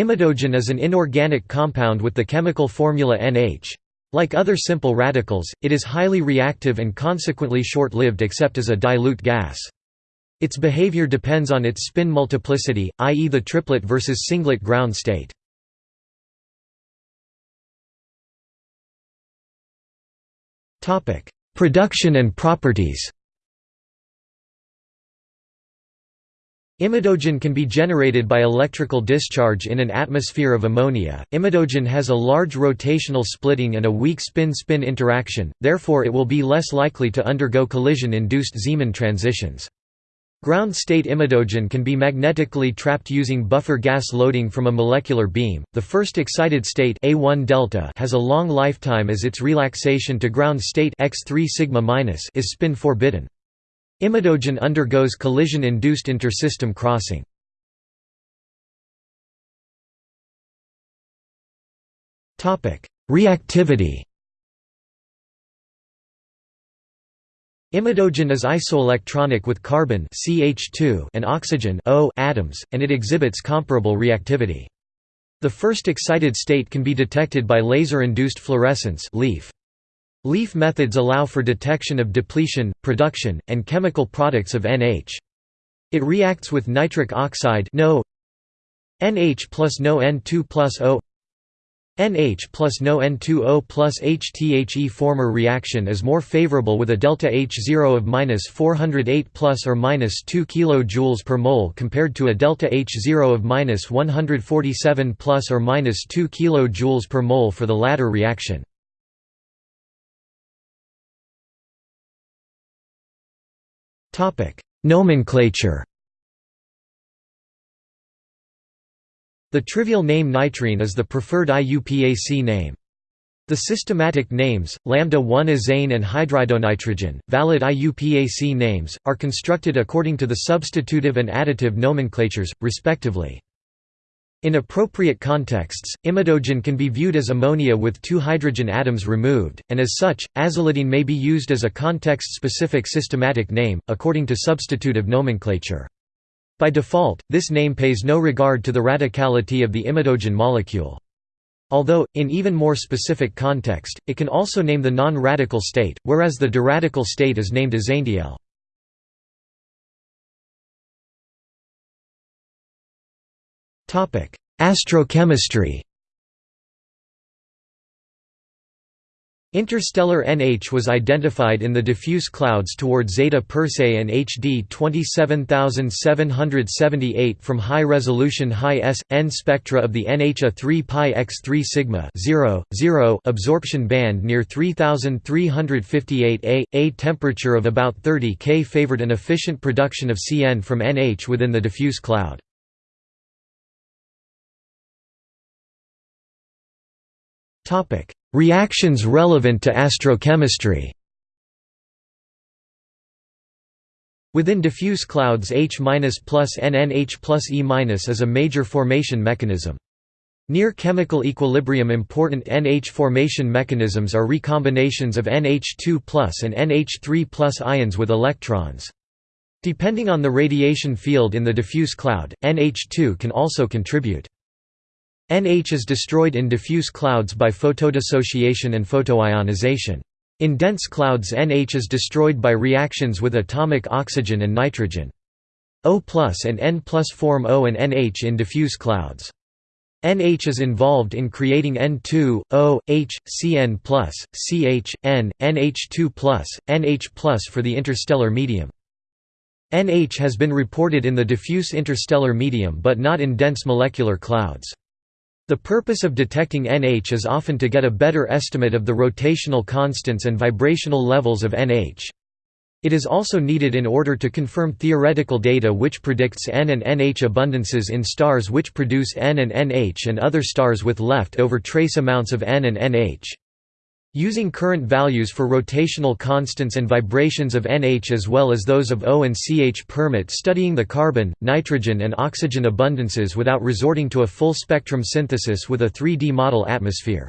Imidogen is an inorganic compound with the chemical formula NH. Like other simple radicals, it is highly reactive and consequently short-lived except as a dilute gas. Its behavior depends on its spin multiplicity, i.e. the triplet versus singlet ground state. Production and properties Imidogen can be generated by electrical discharge in an atmosphere of ammonia. Imidogen has a large rotational splitting and a weak spin-spin interaction, therefore it will be less likely to undergo collision-induced Zeeman transitions. Ground-state imidogen can be magnetically trapped using buffer gas loading from a molecular beam. The first excited state A1 delta has a long lifetime as its relaxation to ground state X3 sigma is spin forbidden. Imidogen undergoes collision-induced intersystem crossing. Reactivity Imidogen is isoelectronic with carbene CH2 and oxygen O atoms, and it exhibits comparable reactivity. The first excited state can be detected by laser-induced fluorescence. LIF methods allow for detection of depletion, production, and chemical products of NH. It reacts with nitric oxide NO NH plus NO N2 plus O NH plus NO N2O plus HTHE former reaction is more favorable with a delta H0 of minus 408 plus or minus 2 kJ per mole compared to a delta H0 of minus 147 plus or minus 2 kJ per mole for the latter reaction. Nomenclature The trivial name nitrene is the preferred IUPAC name. The systematic names, lambda-1-azane and hydridonitrogen, valid IUPAC names, are constructed according to the substitutive and additive nomenclatures, respectively. In appropriate contexts, imidogen can be viewed as ammonia with two hydrogen atoms removed, and as such, azanylidene may be used as a context-specific systematic name, according to substitutive nomenclature. By default, this name pays no regard to the radicality of the imidogen molecule. Although, in even more specific context, it can also name the non-radical state, whereas the diradical state is named azanediyl. Astrochemistry Interstellar NH was identified in the diffuse clouds toward Zeta Persei and HD 27778 from high-resolution high-S.N spectra of the NH 3 pi x3 sigma 0, 0 absorption band near 3358 A. A temperature of about 30 K favored an efficient production of CN from NH within the diffuse cloud. Reactions relevant to astrochemistry Within diffuse clouds H plus NNH plus E is a major formation mechanism. Near chemical equilibrium important NH formation mechanisms are recombinations of NH2 and NH3 ions with electrons. Depending on the radiation field in the diffuse cloud, NH2 can also contribute. NH is destroyed in diffuse clouds by photodissociation and photoionization. In dense clouds NH is destroyed by reactions with atomic oxygen and nitrogen. O and N form O and NH in diffuse clouds. NH is involved in creating N2, O, H, Cn+, CH, N, NH2+, NH+, for the interstellar medium. NH has been reported in the diffuse interstellar medium but not in dense molecular clouds. The purpose of detecting NH is often to get a better estimate of the rotational constants and vibrational levels of NH. It is also needed in order to confirm theoretical data which predicts N and NH abundances in stars which produce N and NH and other stars with left-over trace amounts of N and NH. Using current values for rotational constants and vibrations of NH as well as those of O and CH permit studying the carbon, nitrogen and oxygen abundances without resorting to a full spectrum synthesis with a 3D model atmosphere.